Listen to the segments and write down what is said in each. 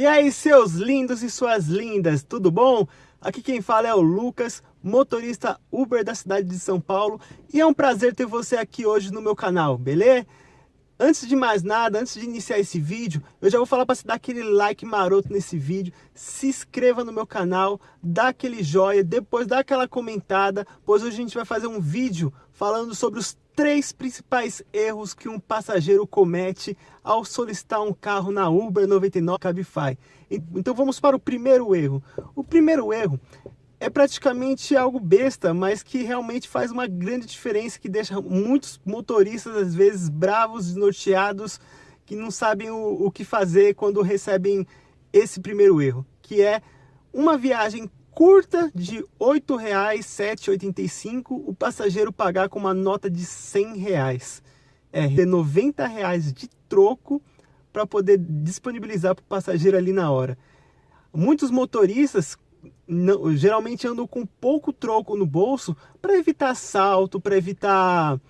E aí, seus lindos e suas lindas, tudo bom? Aqui quem fala é o Lucas, motorista Uber da cidade de São Paulo, e é um prazer ter você aqui hoje no meu canal, beleza? Antes de mais nada, antes de iniciar esse vídeo, eu já vou falar para você dar aquele like maroto nesse vídeo, se inscreva no meu canal, dá aquele joia, depois dá aquela comentada, pois hoje a gente vai fazer um vídeo falando sobre os três principais erros que um passageiro comete ao solicitar um carro na Uber 99 Cabify. Então vamos para o primeiro erro. O primeiro erro é praticamente algo besta, mas que realmente faz uma grande diferença, que deixa muitos motoristas, às vezes, bravos, desnorteados, que não sabem o, o que fazer quando recebem esse primeiro erro, que é uma viagem curta de R$ 8,785, o passageiro pagar com uma nota de 100 reais. É, 90 reais de troco para poder disponibilizar para o passageiro ali na hora. Muitos motoristas não, geralmente andam com pouco troco no bolso para evitar assalto, para evitar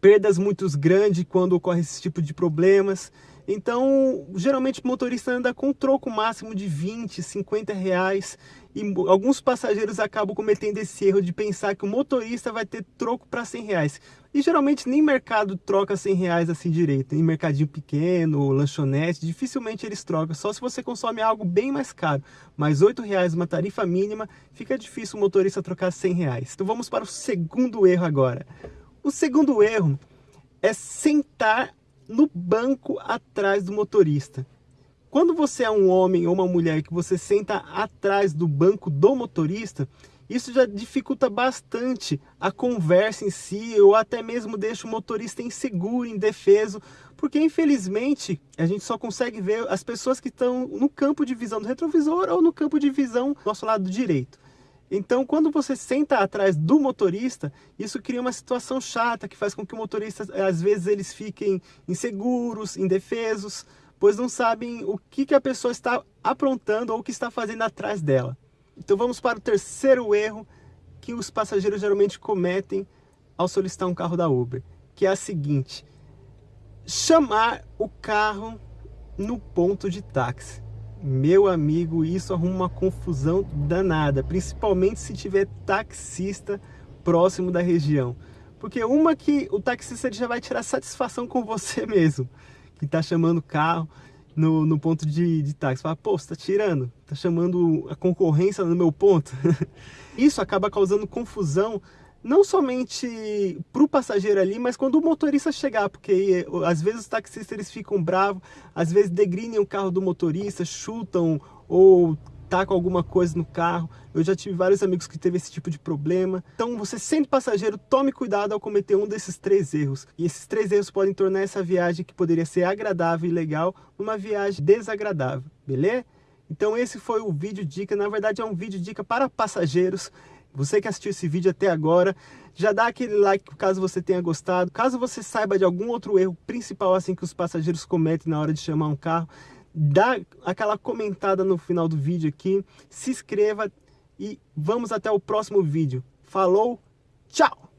perdas muito grandes quando ocorre esse tipo de problemas. Então, geralmente o motorista anda com um troco máximo de 20, 50 reais e alguns passageiros acabam cometendo esse erro de pensar que o motorista vai ter troco para 100 reais. E geralmente nem mercado troca 100 reais assim direito. Em mercadinho pequeno, lanchonete, dificilmente eles trocam. Só se você consome algo bem mais caro. Mas 8 reais uma tarifa mínima, fica difícil o motorista trocar 100 reais. Então vamos para o segundo erro agora. O segundo erro é sentar no banco atrás do motorista. Quando você é um homem ou uma mulher que você senta atrás do banco do motorista, isso já dificulta bastante a conversa em si, ou até mesmo deixa o motorista inseguro, indefeso, porque infelizmente a gente só consegue ver as pessoas que estão no campo de visão do retrovisor ou no campo de visão do nosso lado direito. Então, quando você senta atrás do motorista, isso cria uma situação chata que faz com que o motorista, às vezes, eles fiquem inseguros, indefesos, pois não sabem o que, que a pessoa está aprontando ou o que está fazendo atrás dela. Então vamos para o terceiro erro que os passageiros geralmente cometem ao solicitar um carro da Uber, que é a seguinte, chamar o carro no ponto de táxi. Meu amigo, isso arruma uma confusão danada, principalmente se tiver taxista próximo da região. Porque uma que o taxista já vai tirar satisfação com você mesmo, que está chamando carro no, no ponto de, de táxi. Fala, pô, você tá tirando, tá chamando a concorrência no meu ponto. isso acaba causando confusão não somente para o passageiro ali, mas quando o motorista chegar, porque às vezes os taxistas eles ficam bravos, às vezes degrinem o carro do motorista, chutam ou tacam alguma coisa no carro. Eu já tive vários amigos que teve esse tipo de problema. Então você sendo passageiro, tome cuidado ao cometer um desses três erros. E esses três erros podem tornar essa viagem que poderia ser agradável e legal, uma viagem desagradável, beleza? Então esse foi o vídeo dica, na verdade é um vídeo dica para passageiros você que assistiu esse vídeo até agora, já dá aquele like caso você tenha gostado. Caso você saiba de algum outro erro principal assim que os passageiros cometem na hora de chamar um carro, dá aquela comentada no final do vídeo aqui, se inscreva e vamos até o próximo vídeo. Falou, tchau!